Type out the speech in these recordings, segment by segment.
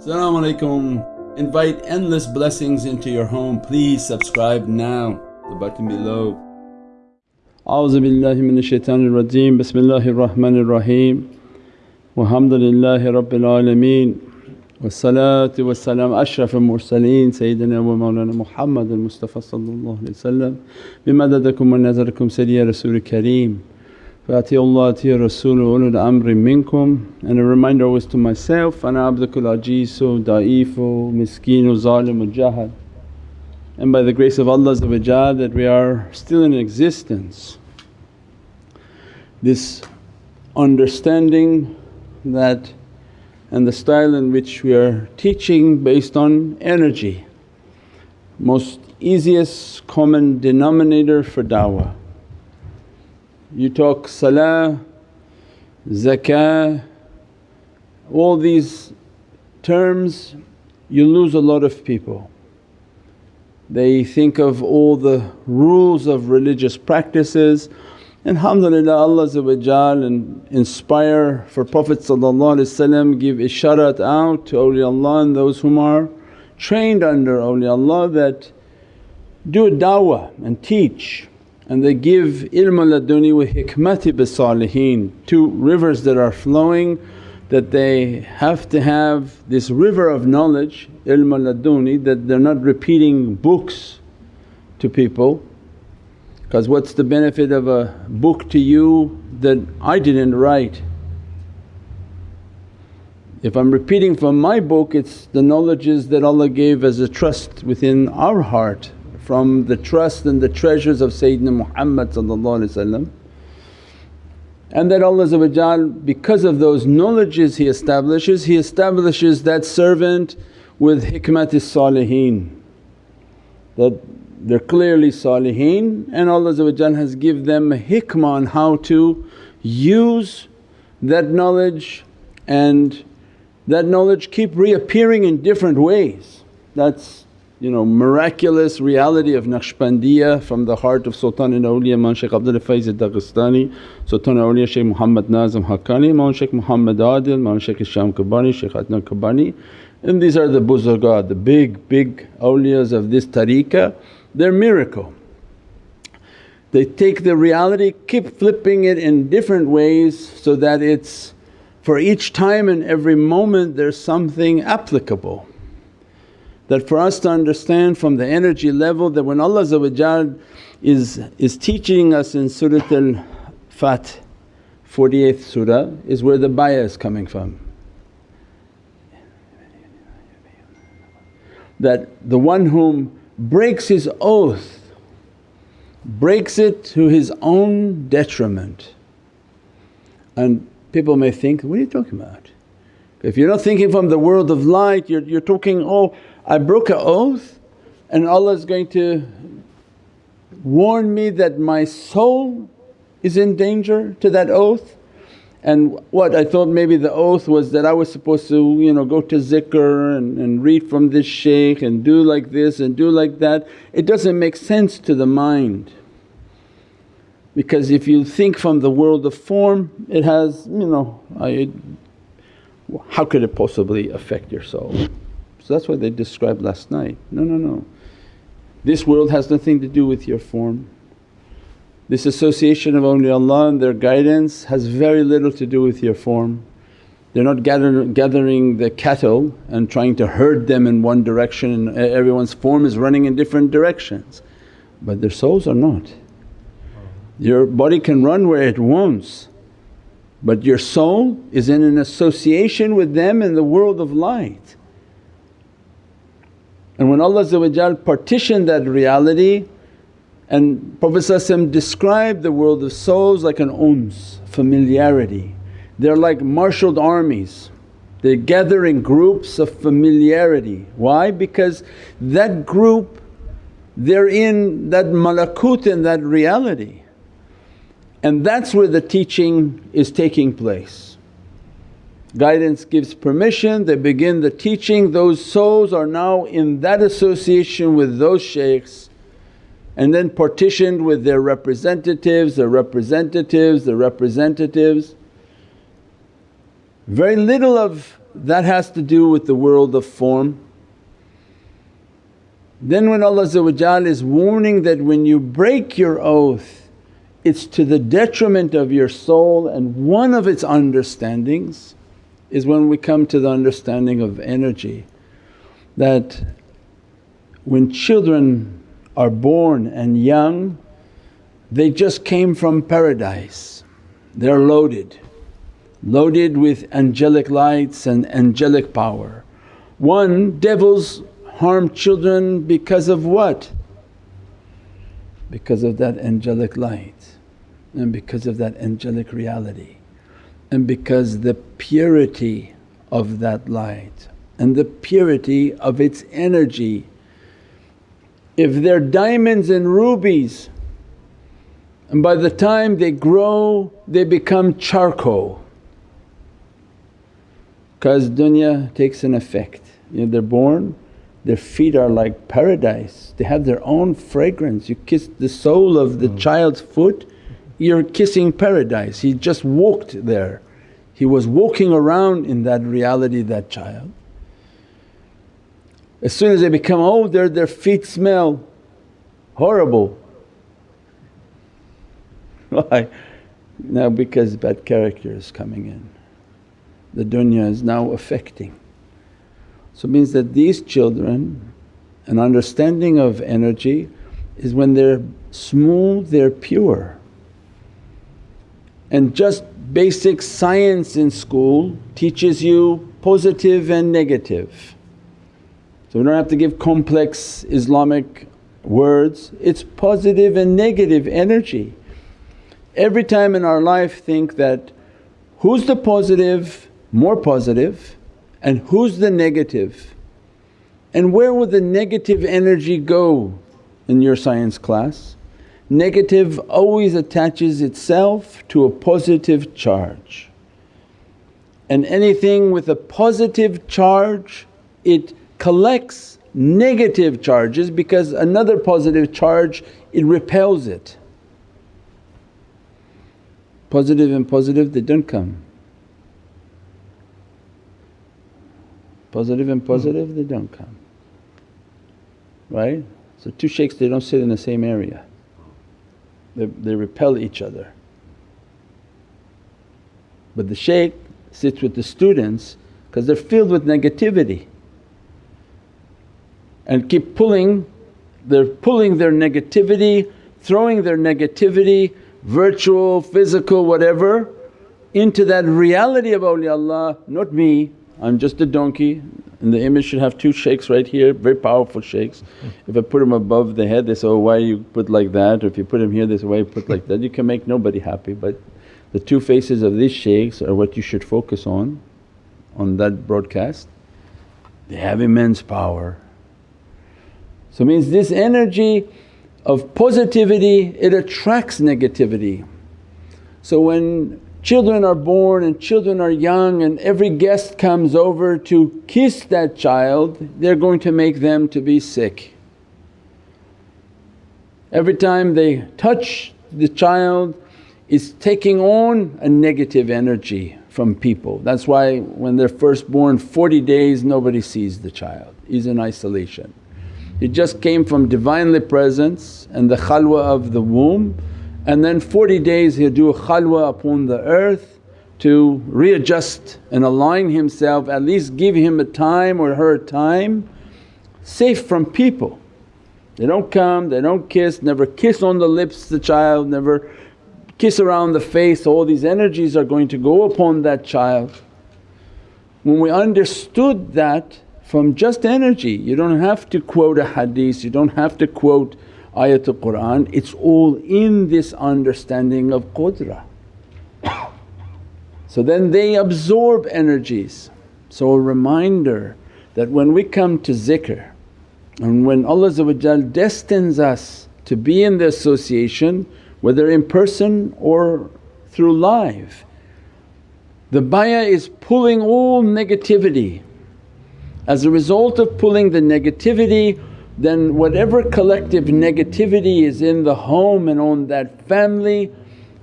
Assalamu alaikum. Invite endless blessings into your home. Please subscribe now, the button below. A'udhu billahi minash shaitanir rajeem. Bismillahir rahmanir raheem. Walhamdulillahi rabbil alameen. Wassalatu wassalam ashrafil mursaleen Sayyidina wa Mawlana Muhammad al-Mustafa sallallahu alayhi wa sallam. Bimadadakum wa nazarakum Sayyidi Rasul Kareem. Fatiullah Atiya Rasulul Amri Minkum and a reminder always to myself, Ana abdukul ajizu, da'ifu, miskinu, zalimu, jahad. And by the grace of Allah that we are still in existence. This understanding that and the style in which we are teaching based on energy, most easiest common denominator for dawah you talk salah, zakah, all these terms you lose a lot of people. They think of all the rules of religious practices. and Alhamdulillah Allah and inspire for Prophet give isharat out to awliyaullah and those whom are trained under awliyaullah that do a da'wah and teach and they give ilm laduni wa hikmati bis-salihin, two rivers that are flowing that they have to have this river of knowledge ilm laduni that they're not repeating books to people because what's the benefit of a book to you that I didn't write? If I'm repeating from my book it's the knowledges that Allah gave as a trust within our heart from the trust and the treasures of Sayyidina Muhammad and that Allah because of those knowledges He establishes, He establishes that servant with hikmatis salihin that they're clearly salihin and Allah has give them a hikmah on how to use that knowledge and that knowledge keep reappearing in different ways. That's you know miraculous reality of Naqshbandiya from the heart of Sultan al-Awliya Maulana Shaykh Abdul Faiz al-Dagestani, Sultan al-Awliya Shaykh Muhammad Nazim Haqqani, Maulana Shaykh Muhammad Adil, Maulana Shaykh Hisham Kabbani, Shaykh Adnan Kabbani and these are the buzurgat, the big big awliyas of this tariqah, they're miracle. They take the reality, keep flipping it in different ways so that it's for each time and every moment there's something applicable that for us to understand from the energy level that when Allah is, is teaching us in Surat al-Fath 48th surah is where the bayah is coming from. That the one whom breaks his oath breaks it to his own detriment. And people may think, what are you talking about? If you're not thinking from the world of light you're, you're talking, oh I broke an oath and Allah is going to warn me that my soul is in danger to that oath. And what I thought maybe the oath was that I was supposed to you know go to zikr and, and read from this shaykh and do like this and do like that. It doesn't make sense to the mind because if you think from the world of form it has you know I, how could it possibly affect your soul? So that's what they described last night. No, no, no. This world has nothing to do with your form. This association of awliyaullah and their guidance has very little to do with your form. They're not gather, gathering the cattle and trying to herd them in one direction and everyone's form is running in different directions, but their souls are not. Your body can run where it wants but your soul is in an association with them in the world of light. And when Allah partitioned that reality and Prophet described the world of souls like an uns, familiarity. They're like marshalled armies, they gather in groups of familiarity. Why? Because that group they're in that malakut in that reality and that's where the teaching is taking place. Guidance gives permission, they begin the teaching, those souls are now in that association with those shaykhs and then partitioned with their representatives, their representatives, their representatives. Very little of that has to do with the world of form. Then when Allah is warning that when you break your oath it's to the detriment of your soul and one of its understandings is when we come to the understanding of energy that when children are born and young they just came from paradise, they're loaded, loaded with angelic lights and angelic power. One, devils harm children because of what? Because of that angelic light and because of that angelic reality and because the purity of that light and the purity of its energy. If they're diamonds and rubies and by the time they grow they become charcoal because dunya takes an effect. You know, they're born, their feet are like paradise, they have their own fragrance. You kiss the sole of the mm. child's foot, you're kissing paradise. He just walked there, he was walking around in that reality, that child. As soon as they become older, their feet smell horrible Why? Now because bad character is coming in. The dunya is now affecting. So it means that these children an understanding of energy is when they're smooth, they're pure. And just basic science in school teaches you positive and negative. So we don't have to give complex Islamic words, it's positive and negative energy every time in our life think that who's the positive, more positive and who's the negative and where will the negative energy go in your science class? Negative always attaches itself to a positive charge and anything with a positive charge it collects negative charges because another positive charge it repels it positive and positive they don't come. Positive and positive they don't come, right? So two shaykhs they don't sit in the same area, they, they repel each other. But the shaykh sits with the students because they're filled with negativity and keep pulling, they're pulling their negativity, throwing their negativity virtual, physical, whatever, into that reality of awliyaullah, not me, I'm just a donkey and the image should have two shaykhs right here, very powerful shaykhs. Hmm. If I put them above the head they say, oh why you put like that or if you put them here they say, why you put like that. You can make nobody happy but the two faces of these shaykhs are what you should focus on, on that broadcast. They have immense power. So means this energy of positivity it attracts negativity. So when children are born and children are young and every guest comes over to kiss that child they're going to make them to be sick. Every time they touch the child is taking on a negative energy from people. That's why when they're first born 40 days nobody sees the child, he's in isolation. It just came from Divinely Presence and the khalwa of the womb and then 40 days he'll do a khalwa upon the earth to readjust and align himself, at least give him a time or her time safe from people. They don't come, they don't kiss, never kiss on the lips the child, never kiss around the face, all these energies are going to go upon that child. When we understood that from just energy. You don't have to quote a hadith, you don't have to quote ayatul Qur'an, it's all in this understanding of qudra. So then they absorb energies. So a reminder that when we come to zikr and when Allah destines us to be in the association whether in person or through live, the bayah is pulling all negativity as a result of pulling the negativity then whatever collective negativity is in the home and on that family,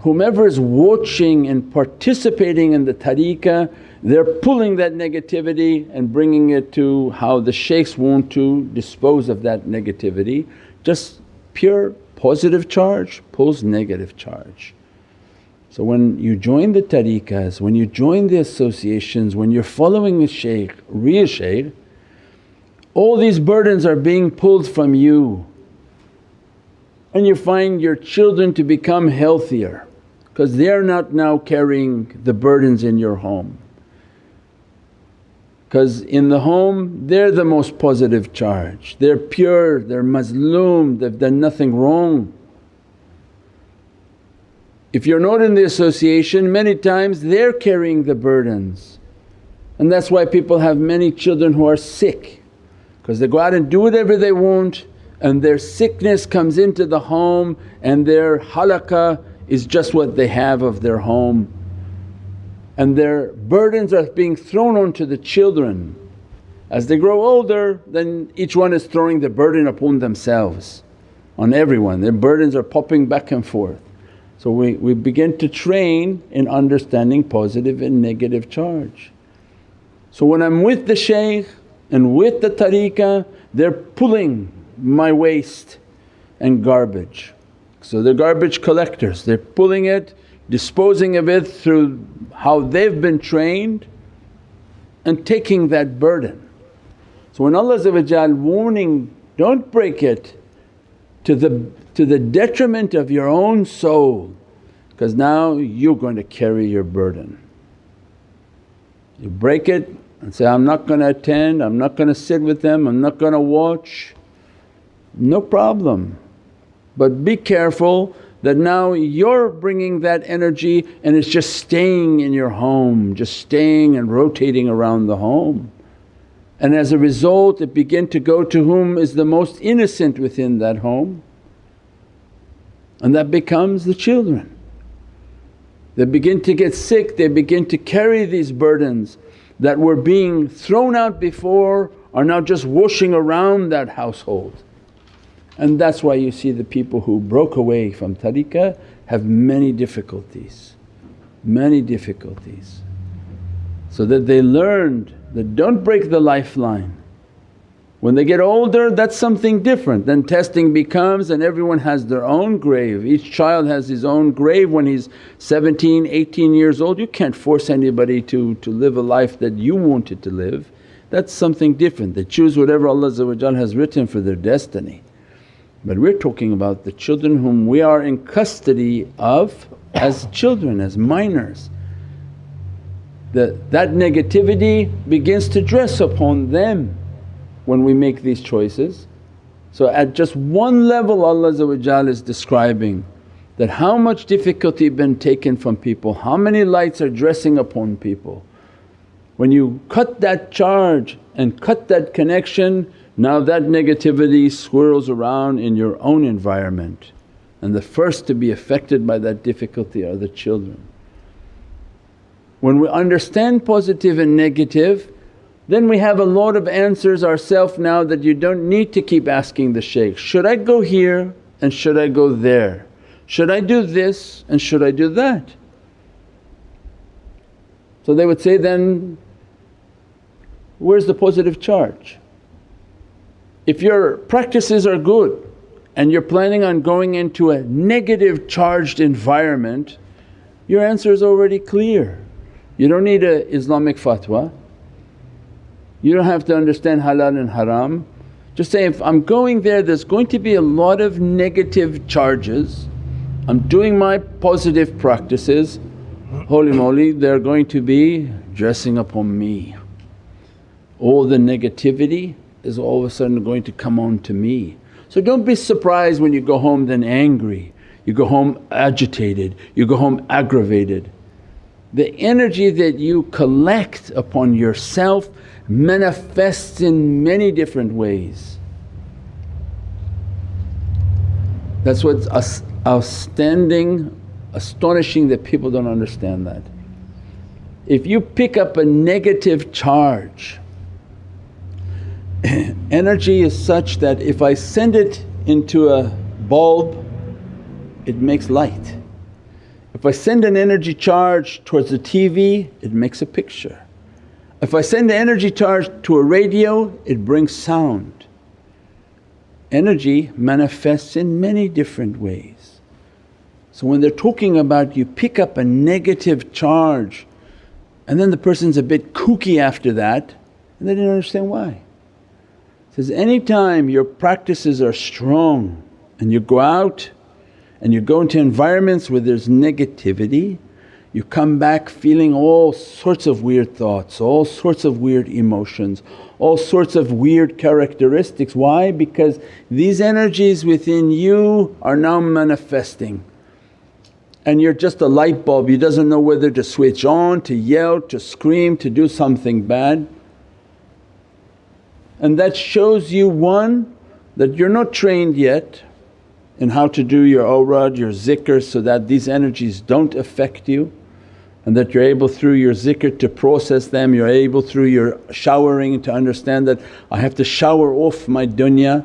whomever is watching and participating in the tariqah they're pulling that negativity and bringing it to how the shaykhs want to dispose of that negativity. Just pure positive charge pulls negative charge. So when you join the tariqas, when you join the associations, when you're following a shaykh, real shaykh, all these burdens are being pulled from you and you find your children to become healthier because they're not now carrying the burdens in your home. Because in the home they're the most positive charge, they're pure, they're mazloom, they've done nothing wrong. If you're not in the association many times they're carrying the burdens and that's why people have many children who are sick because they go out and do whatever they want and their sickness comes into the home and their halaqah is just what they have of their home and their burdens are being thrown onto the children. As they grow older then each one is throwing the burden upon themselves, on everyone, their burdens are popping back and forth. So we, we begin to train in understanding positive and negative charge. So when I'm with the shaykh and with the tariqah they're pulling my waste and garbage. So they're garbage collectors, they're pulling it, disposing of it through how they've been trained and taking that burden. So when Allah warning, don't break it to the to the detriment of your own soul because now you're going to carry your burden. You break it and say, I'm not going to attend, I'm not going to sit with them, I'm not going to watch, no problem. But be careful that now you're bringing that energy and it's just staying in your home, just staying and rotating around the home. And as a result it begin to go to whom is the most innocent within that home and that becomes the children. They begin to get sick, they begin to carry these burdens that were being thrown out before are now just washing around that household. And that's why you see the people who broke away from tariqah have many difficulties, many difficulties. So that they learned that don't break the lifeline when they get older that's something different, then testing becomes and everyone has their own grave. Each child has his own grave when he's 17, 18 years old. You can't force anybody to, to live a life that you wanted to live. That's something different. They choose whatever Allah has written for their destiny. But we're talking about the children whom we are in custody of as children, as minors. That, that negativity begins to dress upon them when we make these choices. So at just one level Allah is describing that how much difficulty been taken from people, how many lights are dressing upon people. When you cut that charge and cut that connection now that negativity swirls around in your own environment and the first to be affected by that difficulty are the children. When we understand positive and negative then we have a lot of answers ourself now that you don't need to keep asking the shaykh, should I go here and should I go there? Should I do this and should I do that? So they would say, then where's the positive charge? If your practices are good and you're planning on going into a negative charged environment, your answer is already clear. You don't need a Islamic fatwa, you don't have to understand halal and haram. Just say, if I'm going there there's going to be a lot of negative charges, I'm doing my positive practices, holy moly they're going to be dressing upon me. All the negativity is all of a sudden going to come on to me. So don't be surprised when you go home then angry, you go home agitated, you go home aggravated. The energy that you collect upon yourself manifests in many different ways. That's what's outstanding, astonishing that people don't understand that. If you pick up a negative charge, energy is such that if I send it into a bulb it makes light. If I send an energy charge towards the TV it makes a picture. If I send the energy charge to a radio it brings sound. Energy manifests in many different ways. So when they're talking about you pick up a negative charge and then the person's a bit kooky after that and they didn't understand why. Says, anytime your practices are strong and you go out and you go into environments where there's negativity, you come back feeling all sorts of weird thoughts, all sorts of weird emotions, all sorts of weird characteristics. Why? Because these energies within you are now manifesting and you're just a light bulb, you doesn't know whether to switch on, to yell, to scream, to do something bad. And that shows you one that you're not trained yet in how to do your awrad, your zikr so that these energies don't affect you and that you're able through your zikr to process them, you're able through your showering to understand that I have to shower off my dunya.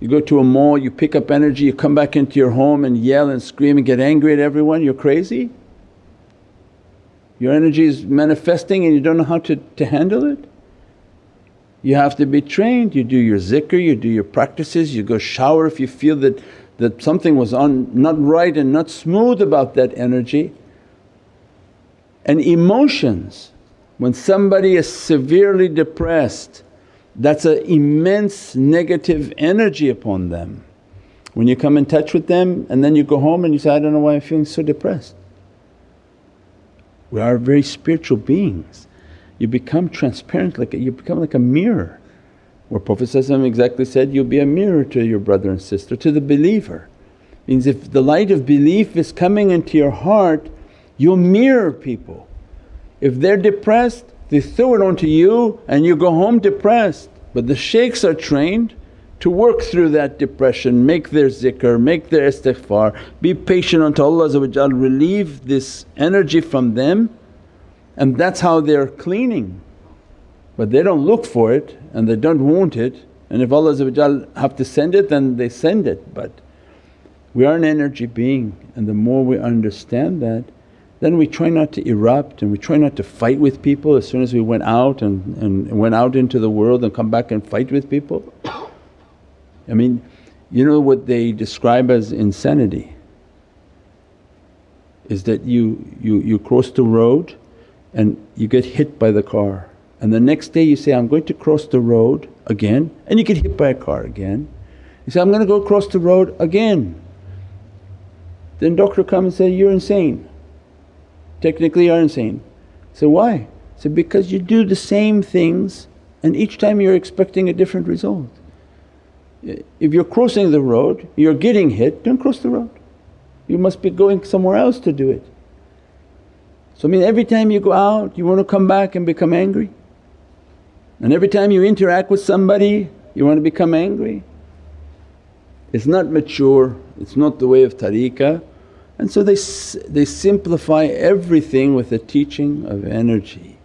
You go to a mall, you pick up energy, you come back into your home and yell and scream and get angry at everyone, you're crazy? Your energy is manifesting and you don't know how to, to handle it? You have to be trained, you do your zikr, you do your practices, you go shower if you feel that, that something was on, not right and not smooth about that energy. And emotions, when somebody is severely depressed that's an immense negative energy upon them. When you come in touch with them and then you go home and you say, I don't know why I'm feeling so depressed. We are very spiritual beings you become transparent like you become like a mirror. Where Prophet exactly said, you'll be a mirror to your brother and sister, to the believer. Means if the light of belief is coming into your heart, you'll mirror people. If they're depressed, they throw it onto you and you go home depressed. But the shaykhs are trained to work through that depression, make their zikr, make their istighfar, be patient until Allah relieve this energy from them and that's how they're cleaning. But they don't look for it and they don't want it and if Allah have to send it then they send it. But we are an energy being and the more we understand that then we try not to erupt and we try not to fight with people as soon as we went out and, and went out into the world and come back and fight with people. I mean you know what they describe as insanity is that you, you, you cross the road and you get hit by the car and the next day you say, I'm going to cross the road again and you get hit by a car again. You say, I'm going to go across the road again. Then doctor come and say, you're insane, technically you're insane. So why? So because you do the same things and each time you're expecting a different result. If you're crossing the road, you're getting hit, don't cross the road. You must be going somewhere else to do it. So I mean every time you go out you want to come back and become angry and every time you interact with somebody you want to become angry. It's not mature, it's not the way of tariqah and so they, they simplify everything with the teaching of energy.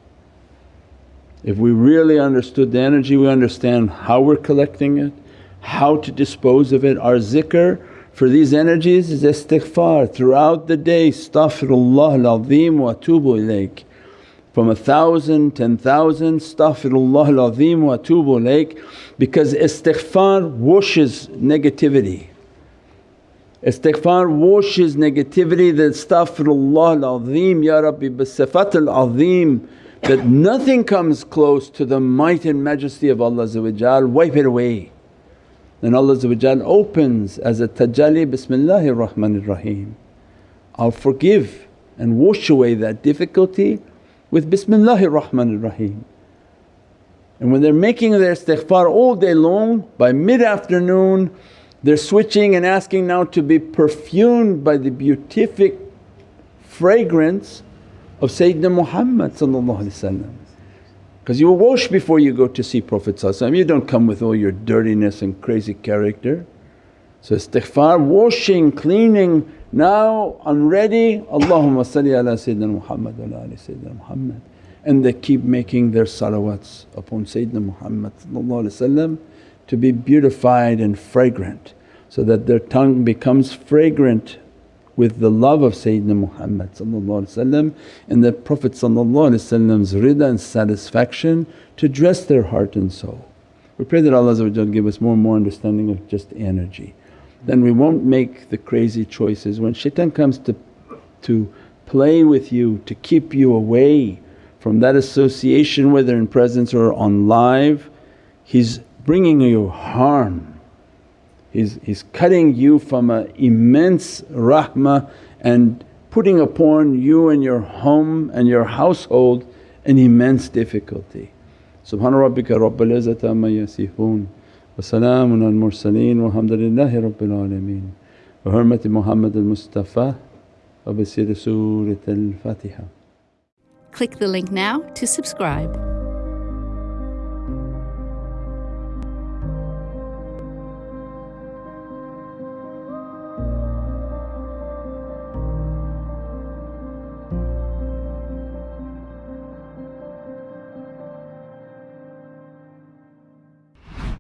If we really understood the energy we understand how we're collecting it, how to dispose of it, our zikr for these energies is istighfar throughout the day, astaghfirullah al-azim wa atubu ilayk. From a thousand, ten thousand, astaghfirullah al-azim wa atubu ilayk because istighfar washes negativity. Istighfar washes negativity that astaghfirullah al-azim ya Rabbi bisifat al-azim that nothing comes close to the might and majesty of Allah wipe it away. Then Allah opens as a tajalli, Bismillahir Rahmanir Rahim. I'll forgive and wash away that difficulty with Bismillahir Rahmanir Rahim. And when they're making their istighfar all day long, by mid afternoon they're switching and asking now to be perfumed by the beatific fragrance of Sayyidina Muhammad because you wash before you go to see Prophet you don't come with all your dirtiness and crazy character. So istighfar, washing, cleaning, now I'm ready, Allahumma salli ala Sayyidina Muhammad wa ala Sayyidina Muhammad. And they keep making their salawats upon Sayyidina Muhammad to be beautified and fragrant so that their tongue becomes fragrant with the love of Sayyidina Muhammad and the Prophet's rida and satisfaction to dress their heart and soul. We pray that Allah give us more and more understanding of just energy. Then we won't make the crazy choices. When shaitan comes to, to play with you, to keep you away from that association whether in presence or on live, he's bringing you harm. He's, he's cutting you from an immense rahmah and putting upon you and your home and your household an immense difficulty. Subhana rabbika rabbil izzati amma yasifoon wa salaamun al mursaleen walhamdulillahi rabbil alameen. Bi hurmati Muhammad al Mustafa wa bi Surat al Fatiha. Click the link now to subscribe.